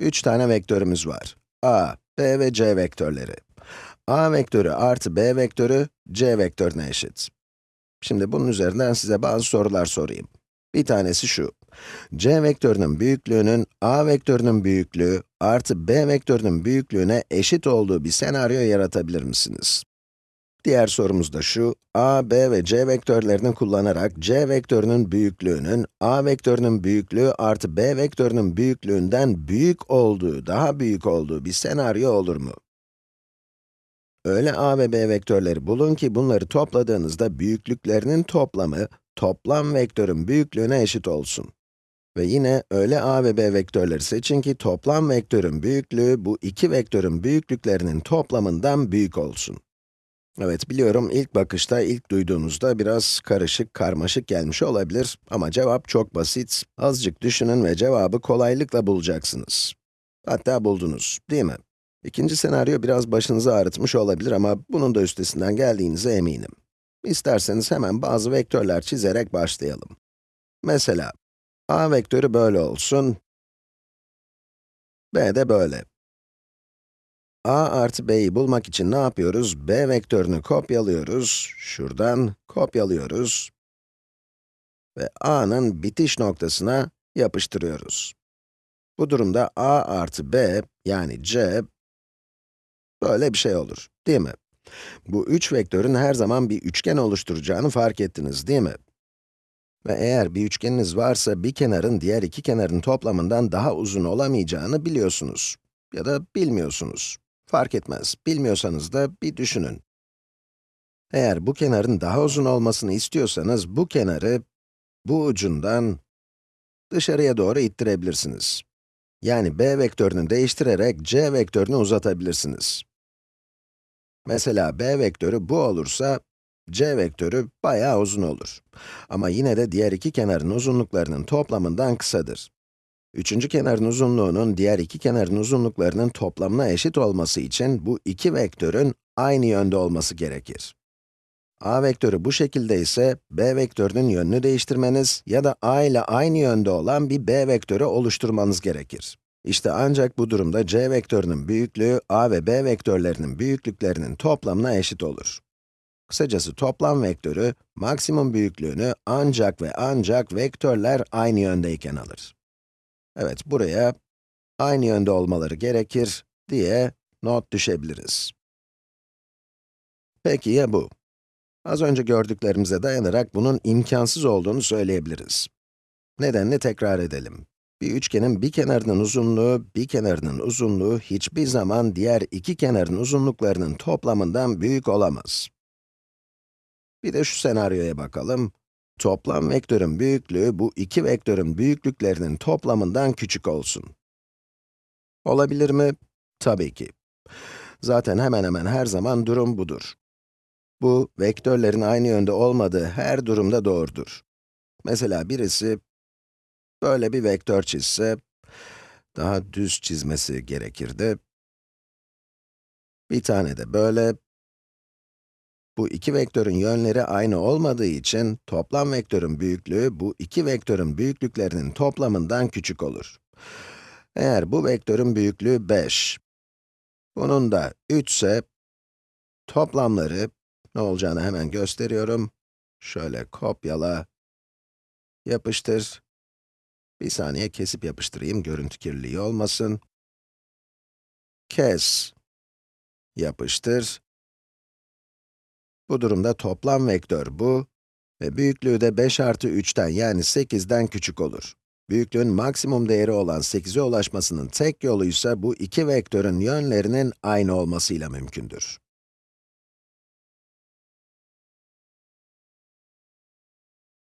3 tane vektörümüz var. a, b ve c vektörleri. a vektörü artı b vektörü, c vektörüne eşit. Şimdi bunun üzerinden size bazı sorular sorayım. Bir tanesi şu. c vektörünün büyüklüğünün, a vektörünün büyüklüğü artı b vektörünün büyüklüğüne eşit olduğu bir senaryo yaratabilir misiniz? Diğer sorumuz da şu, a, b ve c vektörlerini kullanarak c vektörünün büyüklüğünün, a vektörünün büyüklüğü artı b vektörünün büyüklüğünden büyük olduğu, daha büyük olduğu bir senaryo olur mu? Öyle a ve b vektörleri bulun ki bunları topladığınızda büyüklüklerinin toplamı, toplam vektörün büyüklüğüne eşit olsun. Ve yine öyle a ve b vektörleri seçin ki toplam vektörün büyüklüğü bu iki vektörün büyüklüklerinin toplamından büyük olsun. Evet, biliyorum ilk bakışta, ilk duyduğunuzda biraz karışık, karmaşık gelmiş olabilir ama cevap çok basit. Azıcık düşünün ve cevabı kolaylıkla bulacaksınız. Hatta buldunuz, değil mi? İkinci senaryo biraz başınızı ağrıtmış olabilir ama bunun da üstesinden geldiğinize eminim. İsterseniz hemen bazı vektörler çizerek başlayalım. Mesela, a vektörü böyle olsun, b de böyle. A artı b'yi bulmak için ne yapıyoruz? b vektörünü kopyalıyoruz, şuradan kopyalıyoruz ve a'nın bitiş noktasına yapıştırıyoruz. Bu durumda a artı b, yani c, böyle bir şey olur, değil mi? Bu üç vektörün her zaman bir üçgen oluşturacağını fark ettiniz, değil mi? Ve eğer bir üçgeniniz varsa, bir kenarın diğer iki kenarın toplamından daha uzun olamayacağını biliyorsunuz. Ya da bilmiyorsunuz. Fark etmez, bilmiyorsanız da bir düşünün. Eğer bu kenarın daha uzun olmasını istiyorsanız, bu kenarı, bu ucundan dışarıya doğru ittirebilirsiniz. Yani b vektörünü değiştirerek c vektörünü uzatabilirsiniz. Mesela b vektörü bu olursa, c vektörü bayağı uzun olur. Ama yine de diğer iki kenarın uzunluklarının toplamından kısadır. Üçüncü kenarın uzunluğunun diğer iki kenarın uzunluklarının toplamına eşit olması için bu iki vektörün aynı yönde olması gerekir. a vektörü bu şekilde ise, b vektörünün yönünü değiştirmeniz ya da a ile aynı yönde olan bir b vektörü oluşturmanız gerekir. İşte ancak bu durumda c vektörünün büyüklüğü, a ve b vektörlerinin büyüklüklerinin toplamına eşit olur. Kısacası toplam vektörü, maksimum büyüklüğünü ancak ve ancak vektörler aynı yöndeyken alır. Evet, buraya aynı yönde olmaları gerekir diye not düşebiliriz. Peki ya bu? Az önce gördüklerimize dayanarak bunun imkansız olduğunu söyleyebiliriz. Nedenini tekrar edelim. Bir üçgenin bir kenarının uzunluğu, bir kenarının uzunluğu hiçbir zaman diğer iki kenarın uzunluklarının toplamından büyük olamaz. Bir de şu senaryoya bakalım. Toplam vektörün büyüklüğü bu iki vektörün büyüklüklerinin toplamından küçük olsun. Olabilir mi? Tabii ki. Zaten hemen hemen her zaman durum budur. Bu, vektörlerin aynı yönde olmadığı her durumda doğrudur. Mesela birisi böyle bir vektör çizse, daha düz çizmesi gerekirdi. Bir tane de böyle, bu iki vektörün yönleri aynı olmadığı için, toplam vektörün büyüklüğü, bu iki vektörün büyüklüklerinin toplamından küçük olur. Eğer bu vektörün büyüklüğü 5, bunun da 3 ise, toplamları, ne olacağını hemen gösteriyorum. Şöyle kopyala, yapıştır. Bir saniye kesip yapıştırayım, görüntü kirliliği olmasın. Kes, yapıştır. Bu durumda toplam vektör bu ve büyüklüğü de 5 artı 3'ten yani 8'den küçük olur. Büyüklüğün maksimum değeri olan 8'e ulaşmasının tek yolu ise bu iki vektörün yönlerinin aynı olmasıyla mümkündür.